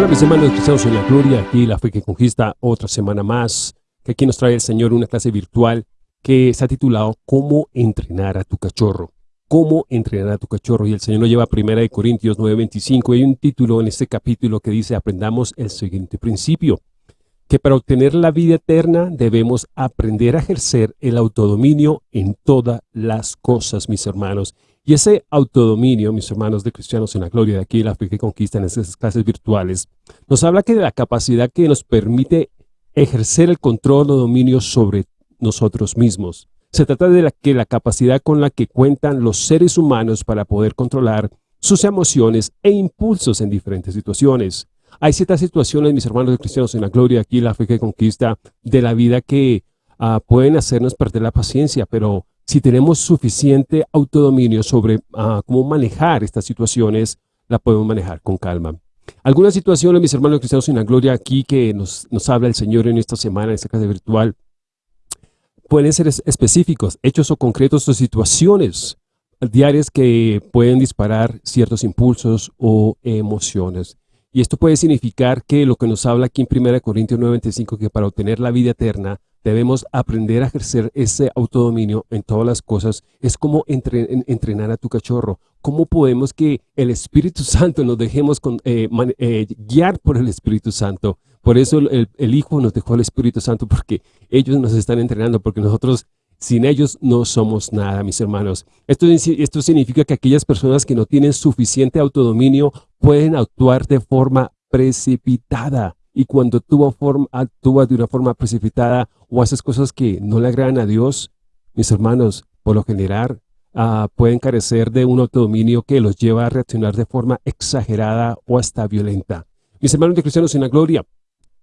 Hola mis hermanos cristianos en la gloria, aquí la fe que conquista otra semana más, que aquí nos trae el Señor una clase virtual que se ha titulado ¿Cómo entrenar a tu cachorro? ¿Cómo entrenar a tu cachorro? Y el Señor nos lleva a 1 Corintios 9.25 y hay un título en este capítulo que dice aprendamos el siguiente principio, que para obtener la vida eterna debemos aprender a ejercer el autodominio en todas las cosas, mis hermanos. Y ese autodominio, mis hermanos de cristianos en la gloria de aquí, la fe que conquistan esas clases virtuales, nos habla que de la capacidad que nos permite ejercer el control o dominio sobre nosotros mismos. Se trata de la, que la capacidad con la que cuentan los seres humanos para poder controlar sus emociones e impulsos en diferentes situaciones. Hay ciertas situaciones, mis hermanos de cristianos en la gloria, aquí la fe que conquista de la vida que uh, pueden hacernos perder la paciencia, pero si tenemos suficiente autodominio sobre uh, cómo manejar estas situaciones, la podemos manejar con calma. Algunas situaciones, mis hermanos cristianos en la gloria, aquí que nos, nos habla el Señor en esta semana, en esta clase virtual, pueden ser específicos, hechos o concretos o situaciones diarias que pueden disparar ciertos impulsos o emociones. Y esto puede significar que lo que nos habla aquí en 1 Corintios 9.25, que para obtener la vida eterna debemos aprender a ejercer ese autodominio en todas las cosas. Es como entrenar a tu cachorro. ¿Cómo podemos que el Espíritu Santo nos dejemos con, eh, eh, guiar por el Espíritu Santo? Por eso el, Hijo nos dejó el Espíritu Santo, porque ellos nos están entrenando, porque nosotros sin ellos no somos nada, mis hermanos. Esto, esto significa que aquellas personas que no tienen suficiente autodominio pueden actuar de forma precipitada. Y cuando tú actúas de una forma precipitada o haces cosas que no le agradan a Dios, mis hermanos, por lo general, uh, pueden carecer de un autodominio que los lleva a reaccionar de forma exagerada o hasta violenta. Mis hermanos de cristianos en la gloria,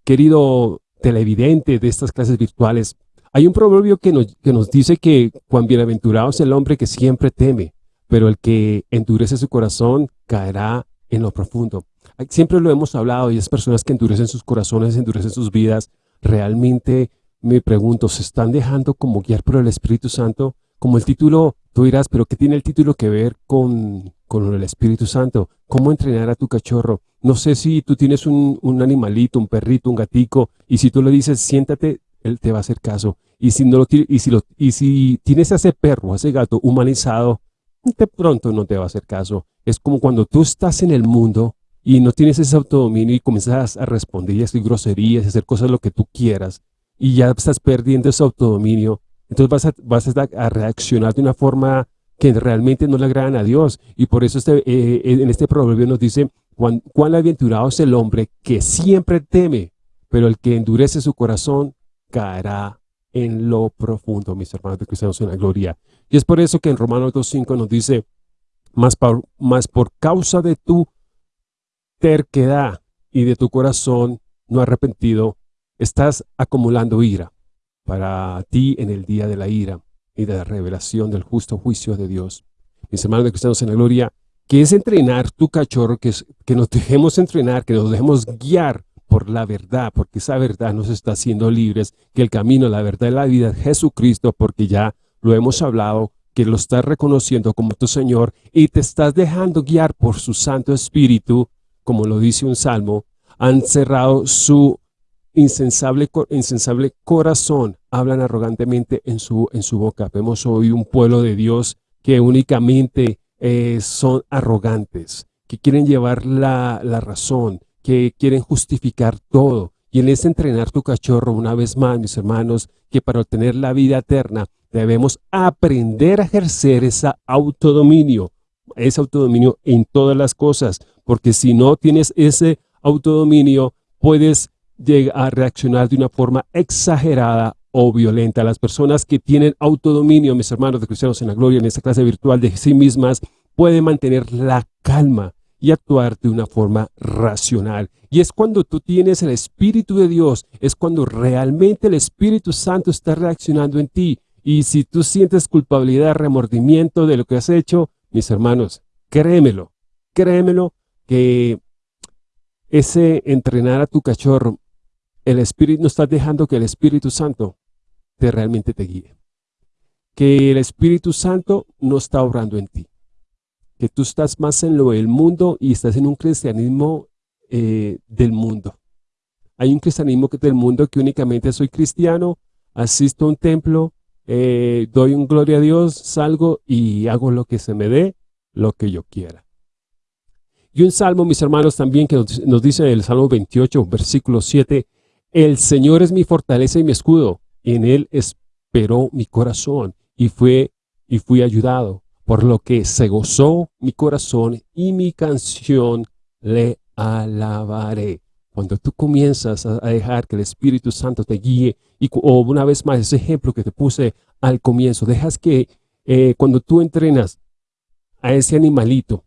querido televidente de estas clases virtuales, hay un proverbio que nos, que nos dice que cuán bienaventurado es el hombre que siempre teme, pero el que endurece su corazón caerá en lo profundo. Siempre lo hemos hablado y es personas que endurecen sus corazones, endurecen sus vidas, realmente me pregunto, ¿se están dejando como guiar por el Espíritu Santo? Como el título, tú dirás, pero ¿qué tiene el título que ver con, con el Espíritu Santo? ¿Cómo entrenar a tu cachorro? No sé si tú tienes un, un animalito, un perrito, un gatico, y si tú le dices, siéntate, él te va a hacer caso. Y si, no lo, y si, lo, y si tienes a ese perro, a ese gato humanizado, de pronto no te va a hacer caso. Es como cuando tú estás en el mundo y no tienes ese autodominio y comienzas a responder y a hacer groserías, a hacer cosas lo que tú quieras y ya estás perdiendo ese autodominio, entonces vas a, vas a, reaccionar de una forma que realmente no le agradan a Dios. Y por eso este, eh, en este proverbio nos dice, cuán, cuán aventurado es el hombre que siempre teme, pero el que endurece su corazón caerá en lo profundo, mis hermanos de cristianos en la gloria. Y es por eso que en Romanos 2.5 nos dice, más por, más por causa de tu terquedad y de tu corazón no arrepentido, estás acumulando ira para ti en el día de la ira y de la revelación del justo juicio de Dios. Mis hermanos de cristianos en la gloria, que es entrenar tu cachorro, que, es, que nos dejemos entrenar, que nos dejemos guiar por la verdad, porque esa verdad nos está haciendo libres, que el camino, la verdad y la vida es Jesucristo, porque ya lo hemos hablado, que lo estás reconociendo como tu Señor y te estás dejando guiar por su Santo Espíritu, como lo dice un salmo, han cerrado su insensable, corazón, hablan arrogantemente en su, en su boca. Vemos hoy un pueblo de Dios que únicamente eh, son arrogantes, que quieren llevar la, la razón, que quieren justificar todo. Y en ese entrenar tu cachorro, una vez más, mis hermanos, que para obtener la vida eterna debemos aprender a ejercer ese autodominio, ese autodominio en todas las cosas, porque si no tienes ese autodominio, puedes llegar a reaccionar de una forma exagerada o violenta. Las personas que tienen autodominio, mis hermanos de cristianos en la gloria, en esta clase virtual de sí mismas, pueden mantener la calma, y actuar de una forma racional. Y es cuando tú tienes el Espíritu de Dios, es cuando realmente el Espíritu Santo está reaccionando en ti. Y si tú sientes culpabilidad, remordimiento de lo que has hecho, mis hermanos, créemelo, créemelo que ese entrenar a tu cachorro, el Espíritu, no estás dejando que el Espíritu Santo te realmente te guíe. Que el Espíritu Santo no está obrando en ti que tú estás más en lo del mundo y estás en un cristianismo eh, del mundo. Hay un cristianismo del mundo que únicamente soy cristiano, asisto a un templo, eh, doy un gloria a Dios, salgo y hago lo que se me dé, lo que yo quiera. Y un salmo, mis hermanos, también que nos, dice el Salmo 28, versículo 7, El Señor es mi fortaleza y mi escudo, en Él esperó mi corazón y, fue, y fui ayudado, por lo que se gozó mi corazón y mi canción le alabaré. Cuando tú comienzas a dejar que el Espíritu Santo te guíe, y, o una vez más ese ejemplo que te puse al comienzo, dejas que eh, cuando tú entrenas a ese animalito,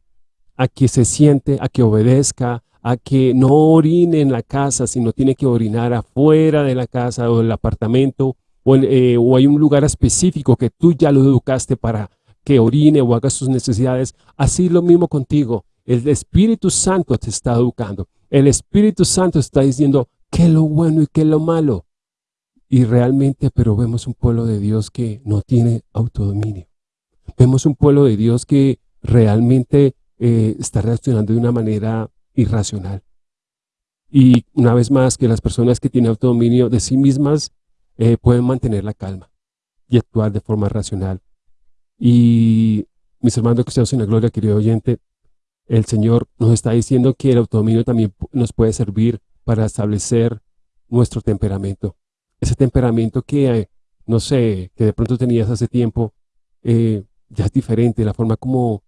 a que se siente, a que obedezca, a que no orine en la casa, sino tiene que orinar afuera de la casa o del apartamento, o, eh, o hay un lugar específico que tú ya lo educaste para que orine o haga sus necesidades. Así lo mismo contigo. El Espíritu Santo te está educando. El Espíritu Santo está diciendo qué es lo bueno y qué es lo malo. Y realmente, pero vemos un pueblo de Dios que no tiene autodominio. Vemos un pueblo de Dios que realmente eh, está reaccionando de una manera irracional. Y una vez más, que las personas que tienen autodominio de sí mismas eh, pueden mantener la calma y actuar de forma racional. Y mis hermanos estamos en la gloria, querido oyente, el Señor nos está diciendo que el autodominio también nos puede servir para establecer nuestro temperamento. Ese temperamento que, eh, no sé, que de pronto tenías hace tiempo, ya es diferente, la forma como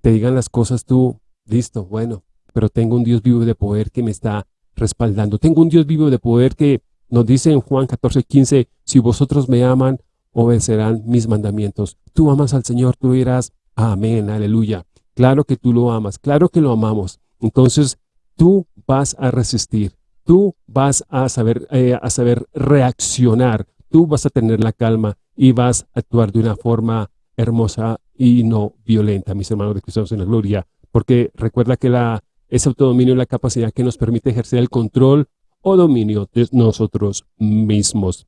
te digan las cosas tú, listo, bueno, pero tengo un Dios vivo de poder que me está respaldando. Tengo un Dios vivo de poder que nos dice en Juan 14, 15, si vosotros me aman, obedecerán mis mandamientos. Tú amas al Señor, tú dirás, amén, aleluya. Claro que tú lo amas, claro que lo amamos. Entonces, tú vas a resistir, tú vas a saber, eh, a saber reaccionar, tú vas a tener la calma y vas a actuar de una forma hermosa y no violenta, mis hermanos de Cristo en la gloria, porque recuerda que la, ese autodominio es la capacidad que nos permite ejercer el control o dominio de nosotros mismos.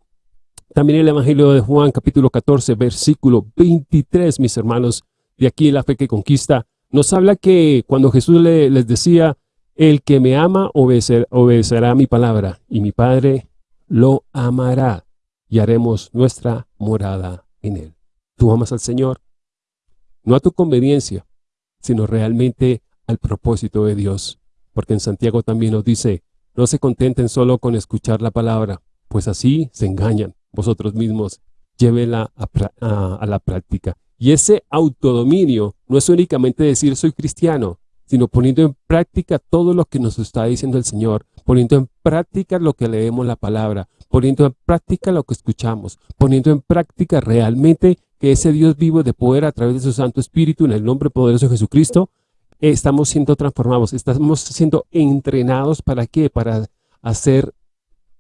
También el Evangelio de Juan, capítulo 14, versículo 23, mis hermanos, de aquí la fe que conquista, nos habla que cuando Jesús les decía, el que me ama obedecerá mi palabra, y mi Padre lo amará, y haremos nuestra morada en él. ¿Tú amas al Señor? no a tu conveniencia, sino realmente al propósito de Dios. Porque en Santiago también nos dice, no se contenten solo con escuchar la palabra, pues así se engañan vosotros mismos. Llévela a, la práctica. Y ese autodominio no es únicamente decir soy cristiano, sino poniendo en práctica todo lo que nos está diciendo el Señor, poniendo en práctica lo que leemos la palabra, poniendo en práctica lo que escuchamos, poniendo en práctica realmente que ese Dios vivo de poder a través de su Santo Espíritu en el nombre poderoso de Jesucristo, estamos siendo transformados, estamos siendo entrenados para qué? Para hacer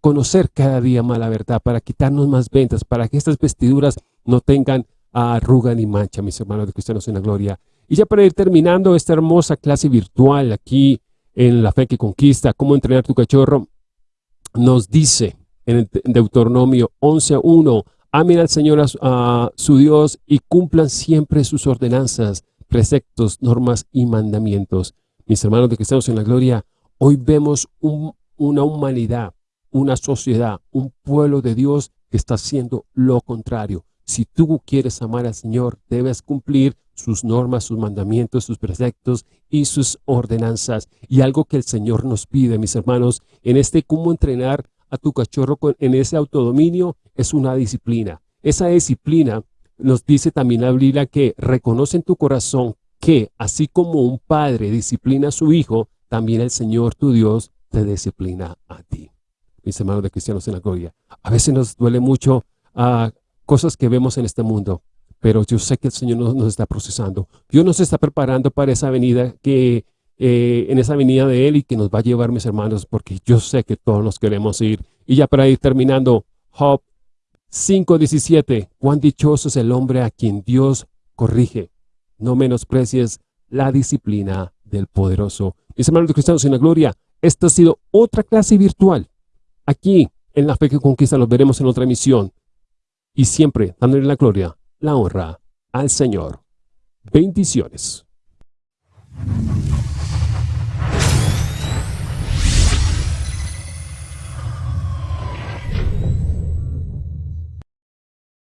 conocer cada día más la verdad, para quitarnos más ventas, para que estas vestiduras no tengan arruga ni mancha, mis hermanos de cristianos en la gloria. Y ya para ir terminando esta hermosa clase virtual aquí en La Fe que Conquista, cómo entrenar tu cachorro, nos dice en Deuteronomio 11.1, Amen al Señor, a, su Dios, y cumplan siempre sus ordenanzas, preceptos, normas y mandamientos. Mis hermanos de Cristianos en la Gloria, hoy vemos una humanidad, una sociedad, un pueblo de Dios que está haciendo lo contrario. Si tú quieres amar al Señor, debes cumplir sus normas, sus mandamientos, sus preceptos y sus ordenanzas. Y algo que el Señor nos pide, mis hermanos, en este cómo entrenar a tu cachorro en ese autodominio es una disciplina. Esa disciplina nos dice también la Biblia que reconoce en tu corazón que así como un padre disciplina a su hijo, también el Señor tu Dios te disciplina a ti. Mis hermanos de cristianos en la gloria. A veces nos duele mucho a ah, cosas que vemos en este mundo, pero yo sé que el Señor nos, está procesando. Dios nos está preparando para esa venida que eh, en esa venida de Él y que nos va a llevar, mis hermanos, porque yo sé que todos nos queremos ir. Y ya para ir terminando, Job 5.17, cuán dichoso es el hombre a quien Dios corrige. No menosprecies la disciplina del poderoso. Mis hermanos cristianos en la gloria, esta ha sido otra clase virtual. Aquí, en la fe que conquista, nos veremos en otra emisión. Y siempre dándole la gloria, la honra al Señor. Bendiciones.